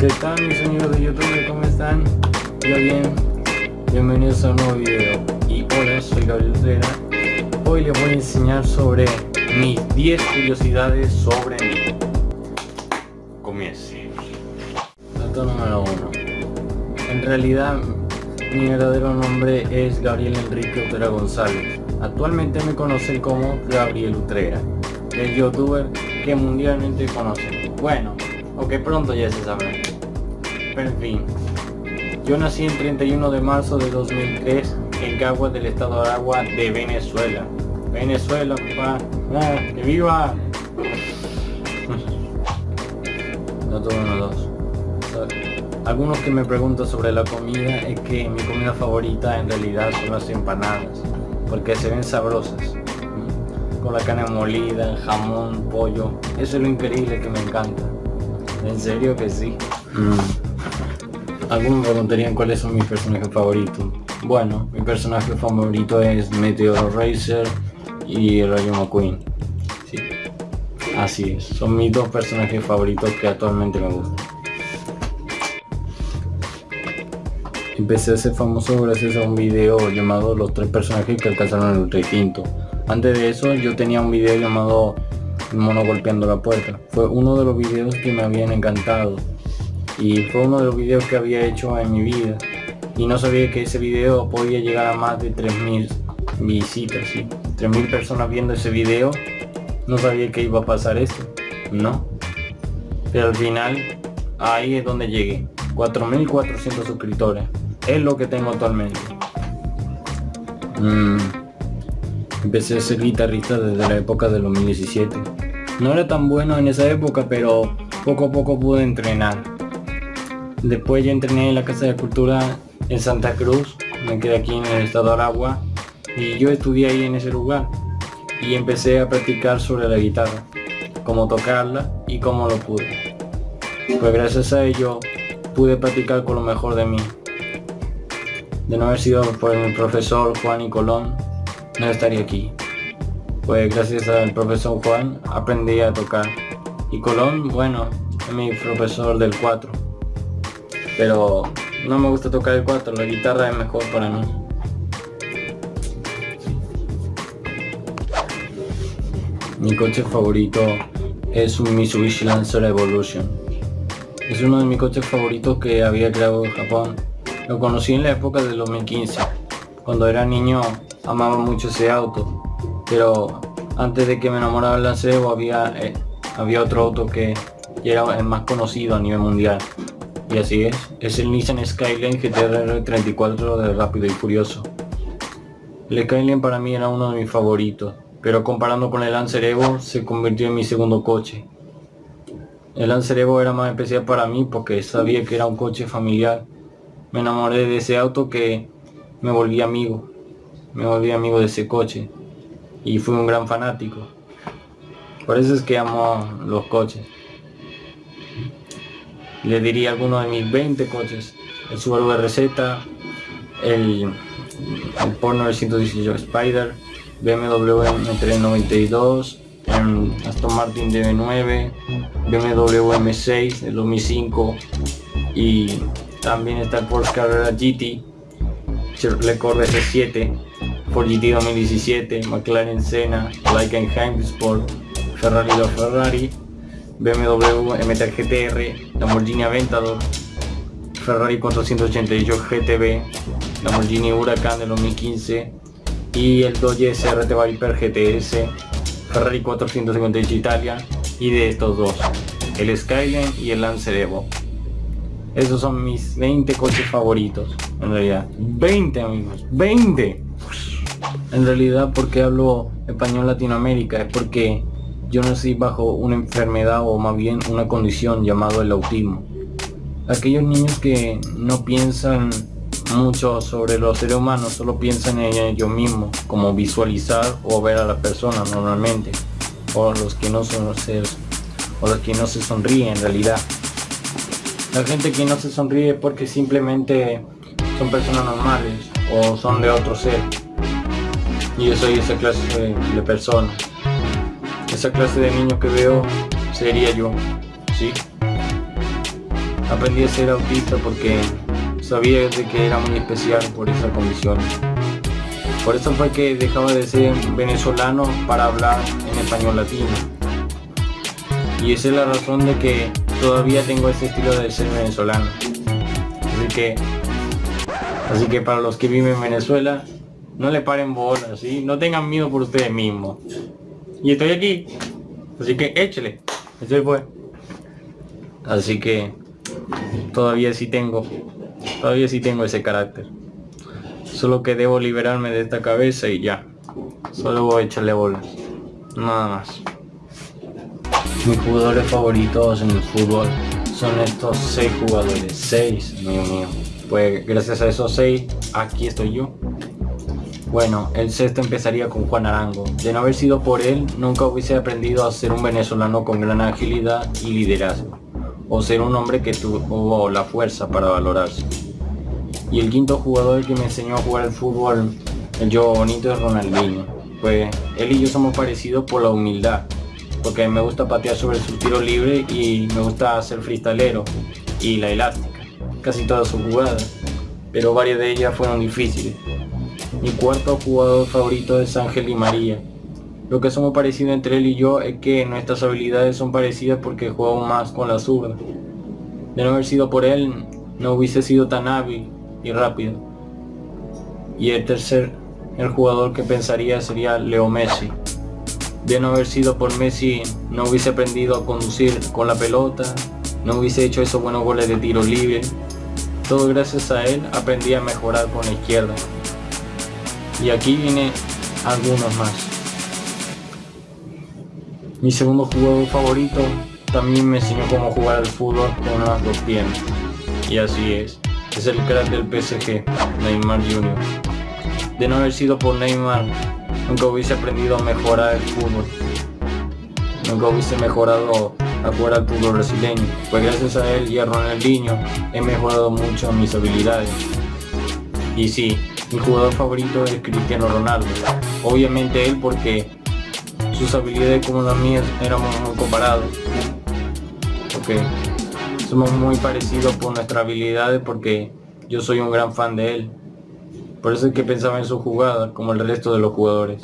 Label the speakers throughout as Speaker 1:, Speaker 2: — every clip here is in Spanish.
Speaker 1: ¿Qué tal mis amigos de YouTube? ¿Cómo están? Yo bien. Bienvenidos a un nuevo video. Y hola, soy Gabriel Utrera. Hoy les voy a enseñar sobre mis 10 curiosidades sobre mí. Comience. Dato número 1. En realidad, mi verdadero nombre es Gabriel Enrique Utrera González. Actualmente me conocen como Gabriel Utrera, el youtuber que mundialmente conocen. Bueno, o que pronto ya se sabrá. Fin, yo nací el 31 de marzo de 2003 en Caguas del estado de Aragua de Venezuela. Venezuela, papá. ¡Ah, ¡Que viva! No todo uno dos. Algunos que me preguntan sobre la comida es que mi comida favorita en realidad son las empanadas, porque se ven sabrosas. Con la carne molida, jamón, pollo. Eso es lo increíble que me encanta. En serio que sí. Mm. Algunos me preguntarían cuáles son mis personajes favoritos. Bueno, mi personaje favorito es Meteor Racer y Rayo McQueen. Sí. Así es, son mis dos personajes favoritos que actualmente me gustan. Empecé a ser famoso gracias a un video llamado Los tres personajes que alcanzaron el requinto. Antes de eso yo tenía un video llamado mono golpeando la puerta. Fue uno de los videos que me habían encantado y fue uno de los videos que había hecho en mi vida y no sabía que ese video podía llegar a más de 3000 visitas, ¿sí? 3000 personas viendo ese video. No sabía que iba a pasar esto, no. Pero al final ahí es donde llegué. 4400 suscriptores. Es lo que tengo actualmente. Mm. Empecé a ser guitarrista desde la época del 2017. No era tan bueno en esa época, pero poco a poco pude entrenar. Después ya entrené en la Casa de Cultura en Santa Cruz, me quedé aquí en el estado de Aragua y yo estudié ahí en ese lugar y empecé a practicar sobre la guitarra, cómo tocarla y cómo lo pude. Pues gracias a ello pude practicar con lo mejor de mí. De no haber sido por mi profesor Juan y Colón, no estaría aquí. Pues gracias al profesor Juan aprendí a tocar. Y Colón, bueno, es mi profesor del 4. Pero no me gusta tocar el 4, la guitarra es mejor para mí. Mi coche favorito es un Mitsubishi Lancer Evolution. Es uno de mis coches favoritos que había creado en Japón. Lo conocí en la época del 2015. Cuando era niño amaba mucho ese auto pero antes de que me enamorara del Lancero había, eh, había otro auto que era el más conocido a nivel mundial y así es, es el Nissan Skyline GTR 34 de Rápido y Furioso. El Skyline para mí era uno de mis favoritos pero comparando con el Lancer Evo se convirtió en mi segundo coche. El Lancer Evo era más especial para mí porque sabía que era un coche familiar. Me enamoré de ese auto que me volví amigo. Me volví amigo de ese coche y fui un gran fanático. Por eso es que amo los coches. Le diría alguno de mis 20 coches. El Subaru RZ, el, el Porsche 918 Spider, BMW M392, Aston Martin DB9, BMW M6 del 2005 y también está el Porsche Carrera GT, Chevrolet Corvette S7 Ford GT 2017, McLaren Senna, Heightenheim Sport, Ferrari la Ferrari, BMW MT GTR, Lamborghini Aventador, Ferrari 488 GTB, Lamborghini Huracan del 2015 y el Dodge SRT Viper GTS, Ferrari 458 Italia y de estos dos, el Skyline y el Lancer Evo. Esos son mis 20 coches favoritos, en realidad. 20 amigos, 20 en realidad porque hablo español Latinoamérica es porque yo nací bajo una enfermedad o más bien una condición llamado el autismo. Aquellos niños que no piensan mucho sobre los seres humanos, solo piensan en ellos mismos, como visualizar o ver a la persona normalmente, o los que no son seres, o los que no se sonríen en realidad. La gente que no se sonríe porque simplemente son personas normales o son de otro ser y yo soy esa clase de, persona. Esa clase de niño que veo sería yo, ¿sí? aprendí a ser autista porque sabía de que era muy especial por esa condición. Por eso fue que dejaba de ser venezolano para hablar en español latino. Y esa es la razón de que todavía tengo ese estilo de ser venezolano. Así que, así que para los que viven en Venezuela, no le paren bolas, ¿sí? No tengan miedo por ustedes mismos. Y estoy aquí. Así que échele. Eso fue. Así que todavía sí tengo Todavía sí tengo ese carácter. Solo que debo liberarme de esta cabeza y ya. Solo voy a echarle bolas. Nada más. Mis jugadores favoritos en el fútbol son estos seis jugadores. Seis, mío mío. Pues gracias a esos seis, aquí estoy yo. Bueno, el sexto empezaría con Juan Arango. De no haber sido por él, nunca hubiese aprendido a ser un venezolano con gran agilidad y liderazgo. O ser un hombre que tuvo la fuerza para valorarse. Y el quinto jugador que me enseñó a jugar el fútbol, el yo bonito, es Ronaldinho. Pues él y yo somos parecidos por la humildad. Porque me gusta patear sobre su tiro libre y me gusta hacer freestalero y la elástica. Casi todas sus jugadas. Pero varias de ellas fueron difíciles. Mi cuarto jugador favorito es Ángel y María. Lo que somos parecidos entre él y yo es que nuestras habilidades son parecidas porque jugamos más con la zurda. De no haber sido por él, no hubiese sido tan hábil y rápido. Y el tercer, el jugador que pensaría sería Leo Messi. De no haber sido por Messi, no hubiese aprendido a conducir con la pelota, no hubiese hecho esos buenos goles de tiro libre. Todo gracias a él aprendí a mejorar con la izquierda. Y aquí viene algunos más. Mi segundo jugador favorito también me enseñó cómo jugar al fútbol con las dos piernas. Y así es es el crack del PSG, Neymar Jr. De no haber sido por Neymar, nunca hubiese aprendido a mejorar el fútbol. Nunca hubiese mejorado a jugar al fútbol brasileño, pues gracias a él y a Ronaldinho he mejorado mucho mis habilidades. Y sí, mi jugador favorito es Cristiano Ronaldo. Obviamente él porque sus habilidades como las mías éramos muy comparados. Okay somos muy parecidos por nuestras habilidades porque yo soy un gran fan de él. Por eso es que pensaba en su jugada, como el resto de los jugadores.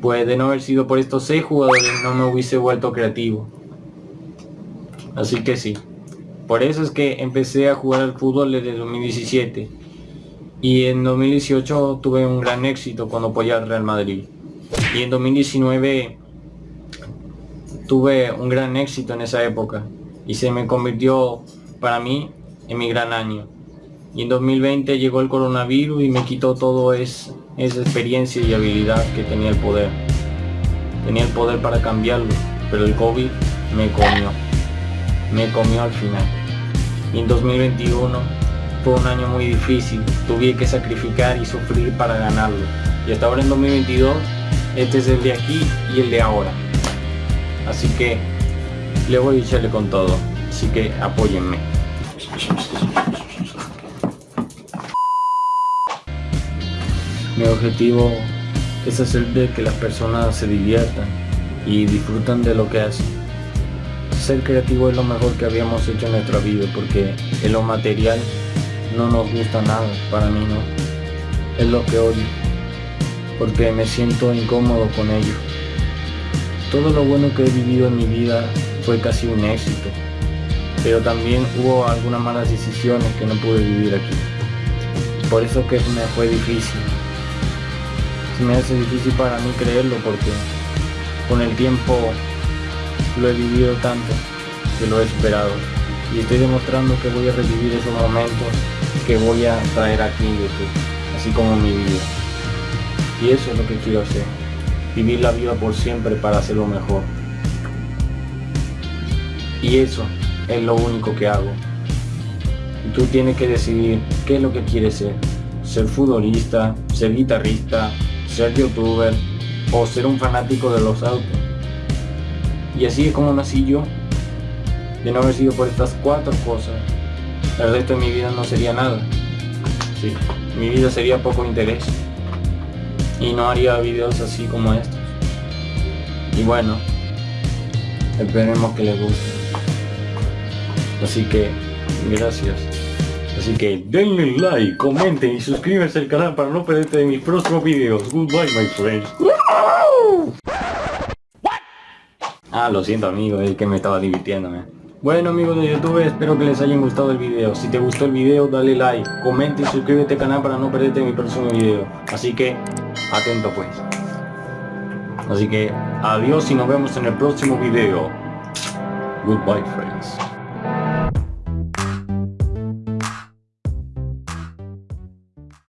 Speaker 1: Pues de no haber sido por estos seis jugadores no me hubiese vuelto creativo. Así que sí. Por eso es que empecé a jugar al fútbol desde 2017. Y en 2018 tuve un gran éxito cuando apoyé al Real Madrid. Y en 2019 tuve un gran éxito en esa época y se me convirtió para mí en mi gran año. Y en 2020 llegó el coronavirus y me quitó todo esa experiencia y habilidad que tenía el poder. Tenía el poder para cambiarlo, pero el COVID me comió. Me comió al final. Y en 2021 fue un año muy difícil. Tuve que sacrificar y sufrir para ganarlo. Y hasta ahora en 2022, este es el de aquí y el de ahora. Así que le voy a echarle con todo, así que apóyenme. Mi objetivo es hacer de que las personas se diviertan y disfrutan de lo que hacen. Ser creativo es lo mejor que habíamos hecho en nuestra vida porque en lo material no nos gusta nada, para mí no. Es lo que odio, porque me siento incómodo con ello. Todo lo bueno que he vivido en mi vida fue casi un éxito, pero también hubo algunas malas decisiones que no pude vivir aquí. Por eso que me fue difícil. Se me hace difícil para mí creerlo porque con el tiempo lo he vivido tanto que lo he esperado y estoy demostrando que voy a revivir esos momentos que voy a traer aquí en YouTube, así como mi vida. Y eso es lo que quiero hacer, vivir la vida por siempre para hacerlo mejor. Y eso es lo único que hago. Y tú tienes que decidir qué es lo que quieres ser. Ser futbolista, ser guitarrista, ser youtuber o ser un fanático de los autos. Y así es como nací yo. De no haber sido por estas cuatro cosas, el resto de mi vida no sería nada. Sí, mi vida sería poco interés. Y no haría videos así como estos. Y bueno, esperemos que les guste. Así que, gracias. Así que denle like, comenten y suscríbanse al canal para no perderte de mis próximos videos. Goodbye my friends. Ah, lo siento amigo, es que me estaba divirtiéndome. Bueno amigos de YouTube, espero que les haya gustado el video. Si te gustó el video, dale like, comenta y suscríbete al canal para no perderte mi próximo video. Así que, atento pues. Así que, adiós y nos vemos en el próximo video. Goodbye friends.